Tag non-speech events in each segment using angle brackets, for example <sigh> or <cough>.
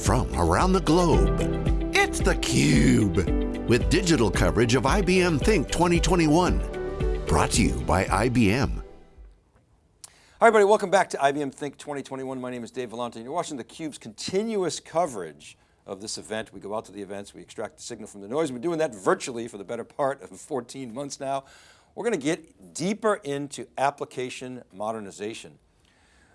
from around the globe. It's theCUBE, with digital coverage of IBM Think 2021. Brought to you by IBM. Hi everybody, welcome back to IBM Think 2021. My name is Dave Vellante and you're watching theCUBE's continuous coverage of this event. We go out to the events, we extract the signal from the noise. We've been doing that virtually for the better part of 14 months now. We're going to get deeper into application modernization.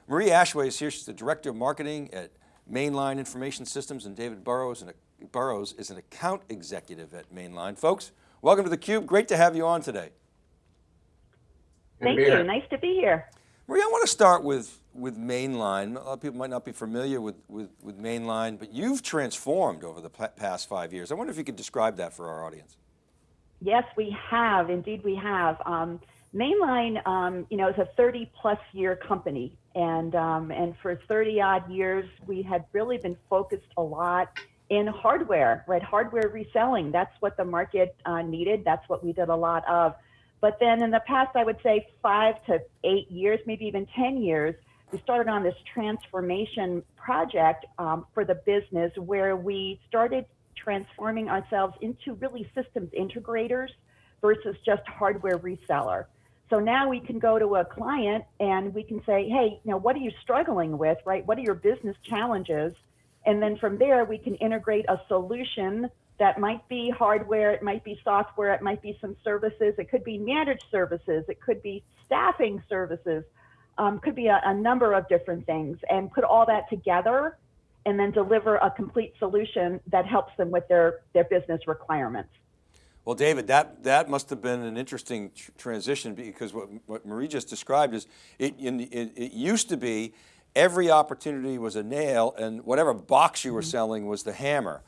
Marie Ashway is here. She's the Director of Marketing at Mainline Information Systems and David Burrows, and Burrows is an account executive at Mainline. Folks, welcome to theCUBE. Great to have you on today. Thank you, nice to be here. Maria, I want to start with, with Mainline. A lot of people might not be familiar with, with, with Mainline, but you've transformed over the past five years. I wonder if you could describe that for our audience. Yes, we have, indeed we have. Um, Mainline, um, you know, is a 30 plus year company. And, um, and for 30 odd years, we had really been focused a lot in hardware, right? Hardware reselling. That's what the market uh, needed. That's what we did a lot of. But then in the past, I would say five to eight years, maybe even 10 years, we started on this transformation project um, for the business where we started transforming ourselves into really systems integrators versus just hardware reseller. So now we can go to a client and we can say, hey, you know, what are you struggling with, right? What are your business challenges? And then from there, we can integrate a solution that might be hardware, it might be software, it might be some services, it could be managed services, it could be staffing services, um, could be a, a number of different things, and put all that together and then deliver a complete solution that helps them with their, their business requirements. Well, David, that, that must have been an interesting tr transition because what, what Marie just described is it, in, it, it used to be every opportunity was a nail and whatever box you were mm -hmm. selling was the hammer.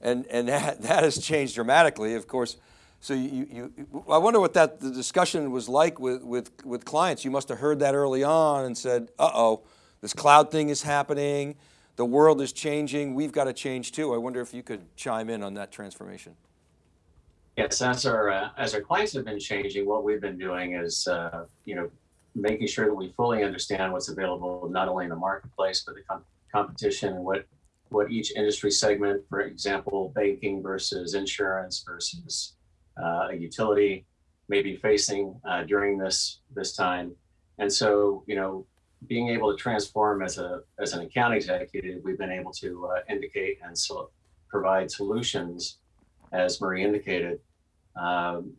And, and <laughs> that, that has changed dramatically, of course. So you, you, I wonder what that the discussion was like with, with, with clients. You must have heard that early on and said, uh-oh, this cloud thing is happening. The world is changing. We've got to change too. I wonder if you could chime in on that transformation. Yes, as our uh, as our clients have been changing, what we've been doing is, uh, you know, making sure that we fully understand what's available not only in the marketplace but the com competition and what what each industry segment, for example, banking versus insurance versus uh, a utility, may be facing uh, during this this time. And so, you know, being able to transform as a as an account executive, we've been able to uh, indicate and so provide solutions, as Marie indicated. Um,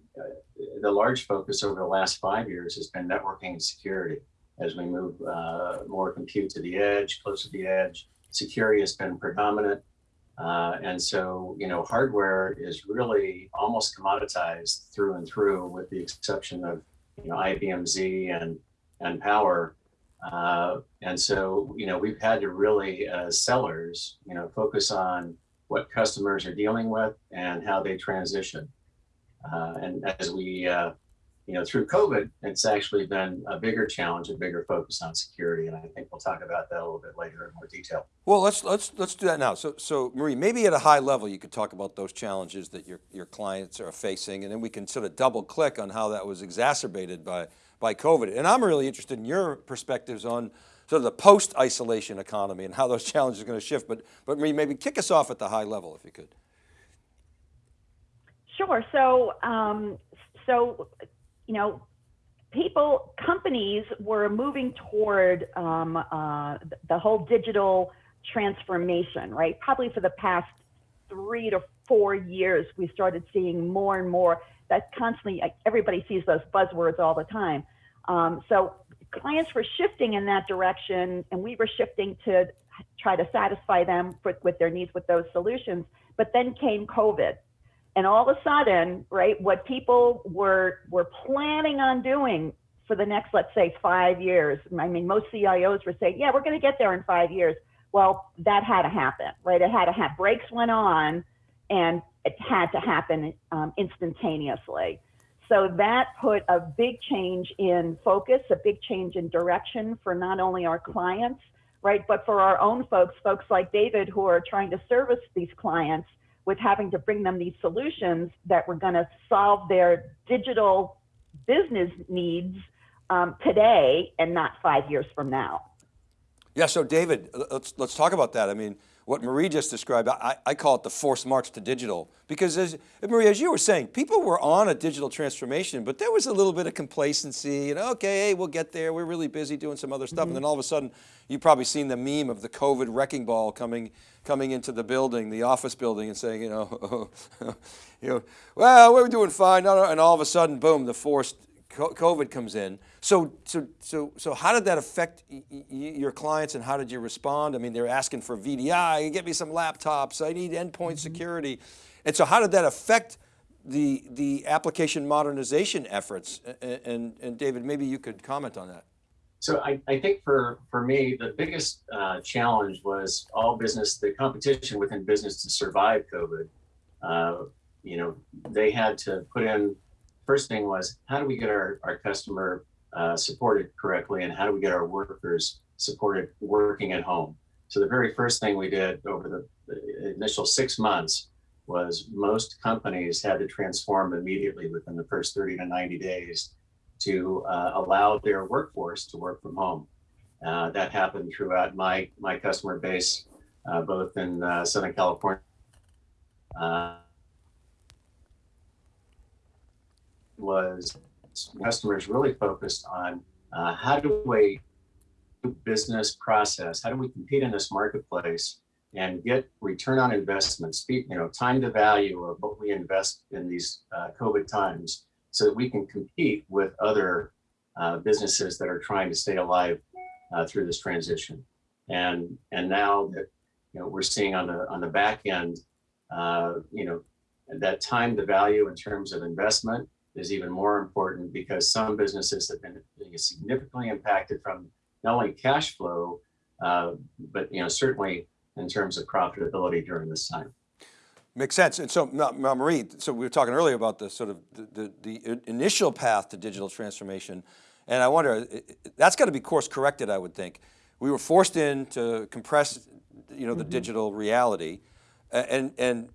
the large focus over the last five years has been networking and security as we move uh, more compute to the edge, close to the edge. Security has been predominant. Uh, and so, you know, hardware is really almost commoditized through and through with the exception of, you know, IBM Z and, and Power. Uh, and so, you know, we've had to really, as sellers, you know, focus on what customers are dealing with and how they transition. Uh, and as we, uh, you know, through COVID, it's actually been a bigger challenge, a bigger focus on security, and I think we'll talk about that a little bit later in more detail. Well, let's let's let's do that now. So, so Marie, maybe at a high level, you could talk about those challenges that your your clients are facing, and then we can sort of double click on how that was exacerbated by by COVID. And I'm really interested in your perspectives on sort of the post-isolation economy and how those <laughs> challenges are going to shift. But but maybe kick us off at the high level if you could. Sure. So, um, so, you know, people, companies were moving toward um, uh, the whole digital transformation, right? Probably for the past three to four years, we started seeing more and more that constantly, everybody sees those buzzwords all the time. Um, so clients were shifting in that direction and we were shifting to try to satisfy them for, with their needs with those solutions. But then came COVID and all of a sudden, right, what people were were planning on doing for the next, let's say, five years. I mean, most CIOs were saying, "Yeah, we're going to get there in five years." Well, that had to happen, right? It had to have brakes went on, and it had to happen um, instantaneously. So that put a big change in focus, a big change in direction for not only our clients, right, but for our own folks, folks like David who are trying to service these clients with having to bring them these solutions that were going to solve their digital business needs um, today and not five years from now. Yeah, so David, let's let's talk about that. I mean, what Marie just described, I, I call it the forced march to digital. Because as, Marie, as you were saying, people were on a digital transformation, but there was a little bit of complacency and okay, hey, we'll get there. We're really busy doing some other stuff. Mm -hmm. And then all of a sudden, you've probably seen the meme of the COVID wrecking ball coming, coming into the building, the office building and saying, you know, <laughs> you know well, we're doing fine. And all of a sudden, boom, the forced COVID comes in. So, so, so, so how did that affect your clients and how did you respond? I mean, they're asking for VDI, get me some laptops, I need endpoint mm -hmm. security. And so how did that affect the, the application modernization efforts? And, and, and David, maybe you could comment on that. So I, I think for, for me, the biggest uh, challenge was all business, the competition within business to survive COVID. Uh, you know, they had to put in first thing was how do we get our, our customer uh, supported correctly and how do we get our workers supported working at home? So the very first thing we did over the, the initial six months was most companies had to transform immediately within the first 30 to 90 days to uh, allow their workforce to work from home. Uh, that happened throughout my, my customer base, uh, both in uh, Southern California uh, was customers really focused on uh, how do we business process, how do we compete in this marketplace and get return on investment, speak, you know, time to value of what we invest in these uh, COVID times so that we can compete with other uh, businesses that are trying to stay alive uh, through this transition. And and now that you know we're seeing on the on the back end, uh, you know, that time to value in terms of investment is even more important because some businesses have been significantly impacted from not only cash flow, uh, but you know certainly in terms of profitability during this time. Makes sense. And so Marie, so we were talking earlier about the sort of the, the, the initial path to digital transformation. And I wonder, that's got to be course corrected, I would think. We were forced in to compress, you know, the mm -hmm. digital reality. And, and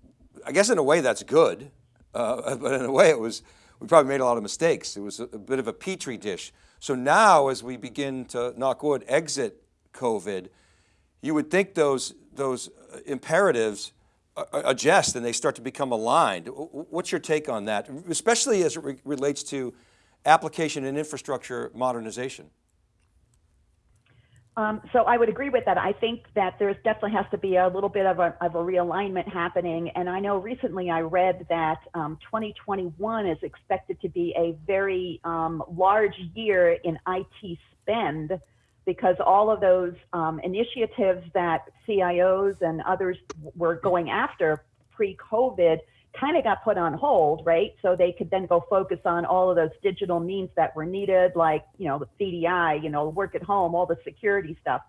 I guess in a way that's good, uh, <laughs> but in a way it was, we probably made a lot of mistakes. It was a, a bit of a petri dish. So now as we begin to, knock wood, exit COVID, you would think those, those uh, imperatives uh, uh, adjust and they start to become aligned. What's your take on that, especially as it re relates to application and infrastructure modernization? Um, so I would agree with that. I think that there's definitely has to be a little bit of a, of a realignment happening. And I know recently I read that um, 2021 is expected to be a very um, large year in IT spend because all of those um, initiatives that CIOs and others were going after pre-COVID kind of got put on hold, right? So they could then go focus on all of those digital means that were needed, like, you know, the VDI, you know, work at home, all the security stuff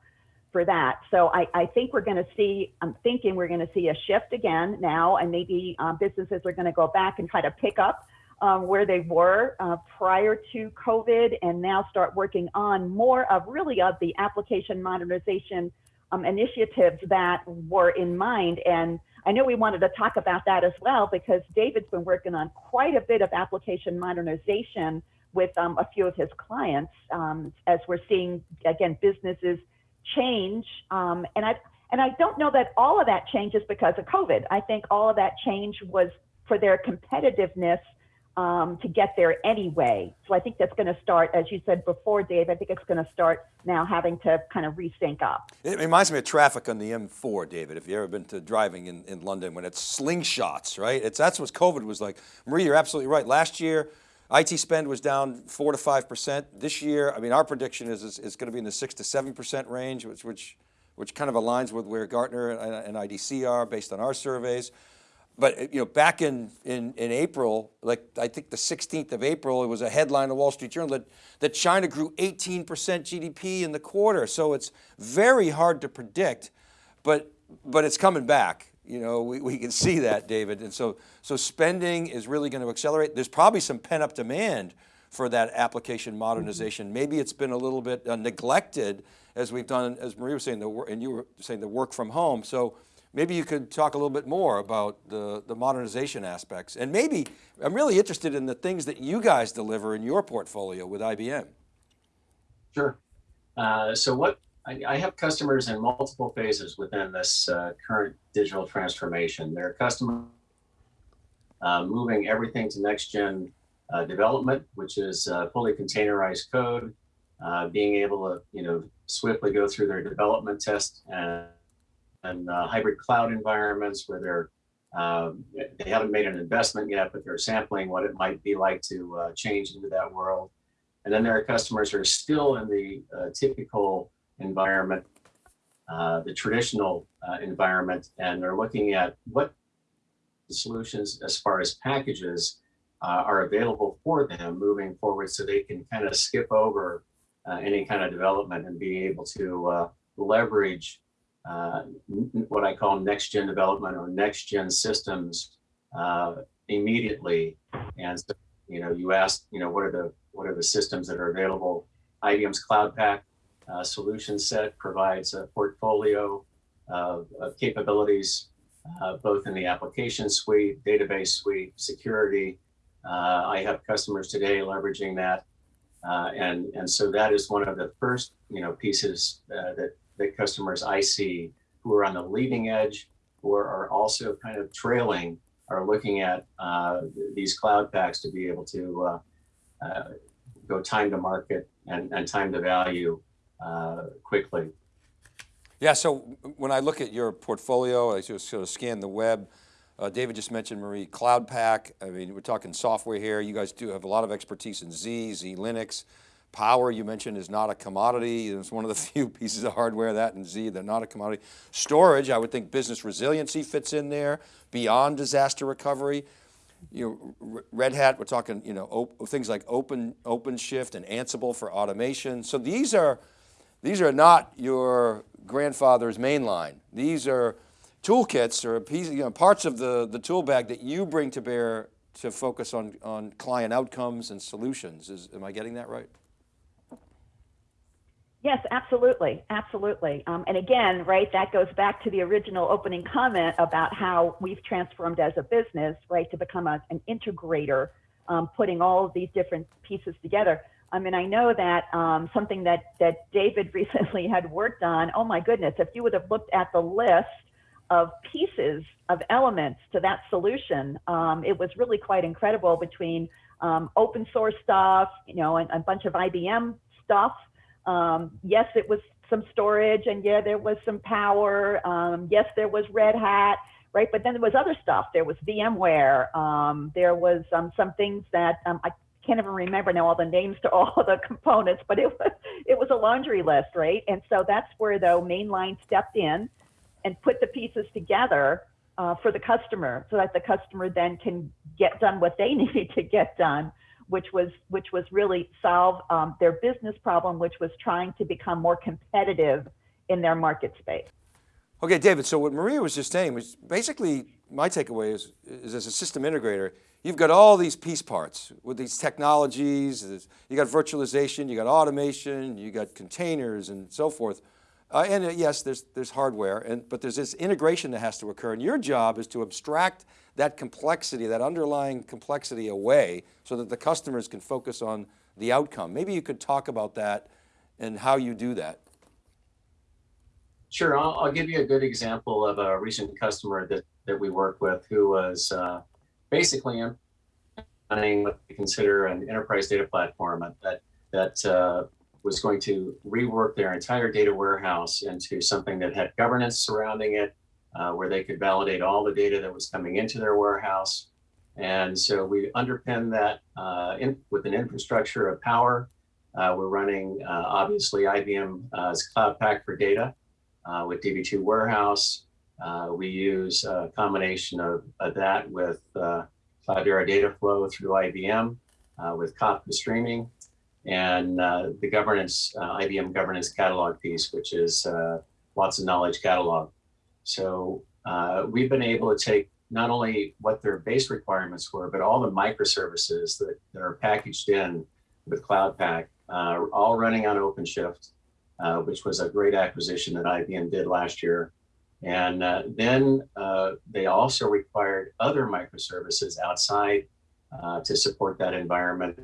for that. So I, I think we're going to see, I'm thinking we're going to see a shift again now, and maybe um, businesses are going to go back and try to pick up um, where they were uh, prior to COVID and now start working on more of really of the application modernization um, initiatives that were in mind. And I know we wanted to talk about that as well because David's been working on quite a bit of application modernization with um, a few of his clients um, as we're seeing again businesses change. Um, and I and I don't know that all of that change is because of COVID. I think all of that change was for their competitiveness um, to get there anyway. So I think that's going to start, as you said before, Dave, I think it's going to start now having to kind of resync up. It reminds me of traffic on the M4, David, if you've ever been to driving in, in London when it's slingshots, right? It's, that's what COVID was like. Marie, you're absolutely right. Last year, IT spend was down four to 5%. This year, I mean, our prediction is it's, it's going to be in the six to 7% range, which, which, which kind of aligns with where Gartner and, and IDC are based on our surveys but you know, back in, in, in April, like I think the 16th of April, it was a headline in the Wall Street Journal that, that China grew 18% GDP in the quarter. So it's very hard to predict, but, but it's coming back. You know, we, we can see that, David. And so, so spending is really going to accelerate. There's probably some pent up demand for that application modernization. Mm -hmm. Maybe it's been a little bit uh, neglected as we've done, as Marie was saying, the, and you were saying the work from home. So Maybe you could talk a little bit more about the, the modernization aspects. And maybe, I'm really interested in the things that you guys deliver in your portfolio with IBM. Sure. Uh, so what, I, I have customers in multiple phases within this uh, current digital transformation. There are customers uh, moving everything to next gen uh, development, which is uh, fully containerized code, uh, being able to you know swiftly go through their development test and, and uh, hybrid cloud environments where they're um, they haven't made an investment yet, but they're sampling what it might be like to uh, change into that world. And then there are customers who are still in the uh, typical environment, uh, the traditional uh, environment, and they're looking at what solutions as far as packages uh, are available for them moving forward so they can kind of skip over uh, any kind of development and be able to leverage uh, what I call next gen development or next gen systems uh, immediately. And so, you know, you asked, you know, what are the what are the systems that are available? IBM's Cloud Pak uh, solution set provides a portfolio of, of capabilities, uh, both in the application suite, database suite, security. Uh, I have customers today leveraging that. Uh, and, and so that is one of the first, you know, pieces that that customers I see who are on the leading edge or are also kind of trailing are looking at uh, these Cloud Paks to be able to uh, uh, go time to market and, and time to value uh, quickly. Yeah, so when I look at your portfolio, I just sort of scan the web, uh, David just mentioned Marie Cloud Pak. I mean, we're talking software here. You guys do have a lot of expertise in Z, Z Linux. Power, you mentioned, is not a commodity. It's one of the <laughs> few pieces of hardware, that and Z, they're not a commodity. Storage, I would think business resiliency fits in there, beyond disaster recovery. You know, Red Hat, we're talking, you know, things like Open OpenShift and Ansible for automation. So these are, these are not your grandfather's Mainline. These are toolkits or piece, you know, parts of the, the tool bag that you bring to bear to focus on, on client outcomes and solutions. Is, am I getting that right? Yes, absolutely, absolutely. Um, and again, right, that goes back to the original opening comment about how we've transformed as a business, right, to become a, an integrator, um, putting all of these different pieces together. I mean, I know that um, something that that David <laughs> recently had worked on. Oh my goodness, if you would have looked at the list of pieces of elements to that solution, um, it was really quite incredible between um, open source stuff, you know, and a bunch of IBM stuff um, yes, it was some storage, and yeah, there was some power. Um, yes, there was Red Hat, right? But then there was other stuff. There was VMware. Um, there was um, some things that um, I can't even remember now all the names to <laughs> all the components, but it was it was a laundry list, right? And so that's where though Mainline stepped in and put the pieces together uh, for the customer, so that the customer then can get done what they <laughs> needed to get done which was which was really solve um, their business problem, which was trying to become more competitive in their market space. Okay, David, so what Maria was just saying was basically my takeaway is, is as a system integrator, you've got all these piece parts with these technologies, you got virtualization, you got automation, you got containers and so forth. Uh, and uh, yes, there's, there's hardware, and, but there's this integration that has to occur. And your job is to abstract that complexity, that underlying complexity away so that the customers can focus on the outcome. Maybe you could talk about that and how you do that. Sure, I'll, I'll give you a good example of a recent customer that, that we work with who was uh, basically running what we consider an enterprise data platform that, that uh, was going to rework their entire data warehouse into something that had governance surrounding it, uh, where they could validate all the data that was coming into their warehouse. And so we underpin that uh, in, with an infrastructure of power. Uh, we're running, uh, obviously, IBM's Cloud Pak for data uh, with DB2 Warehouse. Uh, we use a combination of, of that with Cloudera Data Flow through IBM with Kafka streaming and uh, the governance, uh, IBM governance catalog piece, which is uh, Watson Knowledge Catalog. So uh, we've been able to take not only what their base requirements were, but all the microservices that, that are packaged in with Cloud Pak, uh, all running on OpenShift, uh, which was a great acquisition that IBM did last year. And then they also required other microservices outside to support that environment.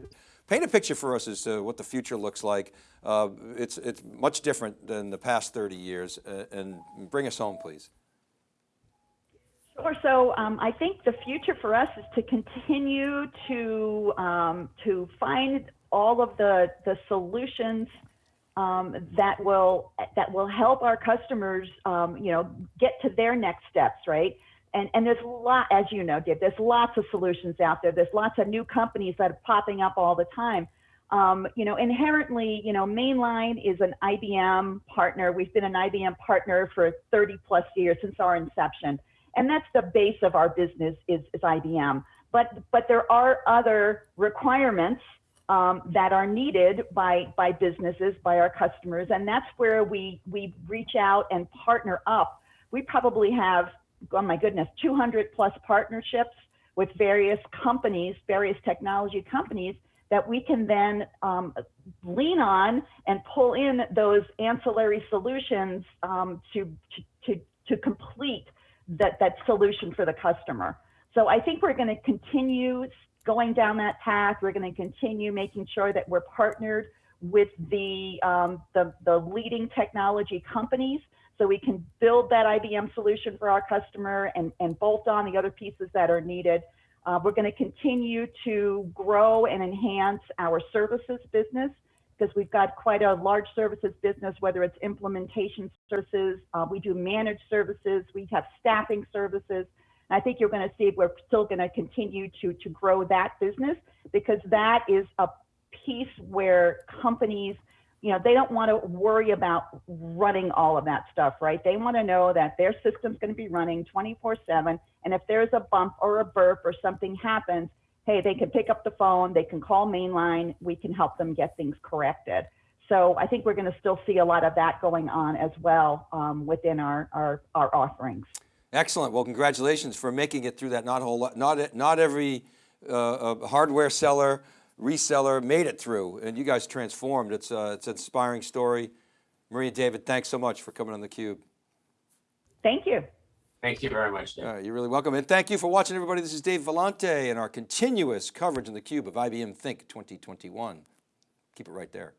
Paint a picture for us as to what the future looks like. Uh, it's, it's much different than the past 30 years uh, and bring us home, please. Sure. So um, I think the future for us is to continue to um, to find all of the the solutions um, that will that will help our customers, um, you know, get to their next steps, right? And and there's a lot, as you know, Dave. There's lots of solutions out there. There's lots of new companies that are popping up all the time. Um, you know, inherently, you know, Mainline is an IBM partner. We've been an IBM partner for 30 plus years since our inception and that's the base of our business is, is IBM. But but there are other requirements um, that are needed by by businesses, by our customers, and that's where we we reach out and partner up. We probably have, oh my goodness, 200 plus partnerships with various companies, various technology companies that we can then um, lean on and pull in those ancillary solutions um, to, to, to, complete that, that solution for the customer. So I think we're going to continue going down that path. We're going to continue making sure that we're partnered with the, um, the, the leading technology companies so we can build that IBM solution for our customer and, and bolt on the other pieces that are needed. Uh, we're going to continue to grow and enhance our services business because we've got quite a large services business, whether it's implementation services, uh, we do managed services, we have staffing services. I think you're going to see we're still going to continue to, to grow that business because that is a piece where companies, you know, they don't want to worry about running all of that stuff, right? They want to know that their system's going to be running 24 7. And if there's a bump or a burp or something happens, hey, they can pick up the phone, they can call Mainline, we can help them get things corrected. So I think we're going to still see a lot of that going on as well um, within our, our, our offerings. Excellent. Well, congratulations for making it through that. Not whole, lot- not it not every uh, uh, hardware seller, reseller made it through, and you guys transformed. It's uh, it's an inspiring story. Maria, David, thanks so much for coming on theCUBE. Thank you. Thank you very much, Dave. Uh, you're really welcome, and thank you for watching, everybody. This is Dave Vellante and our continuous coverage in theCUBE of IBM Think 2021. Keep it right there.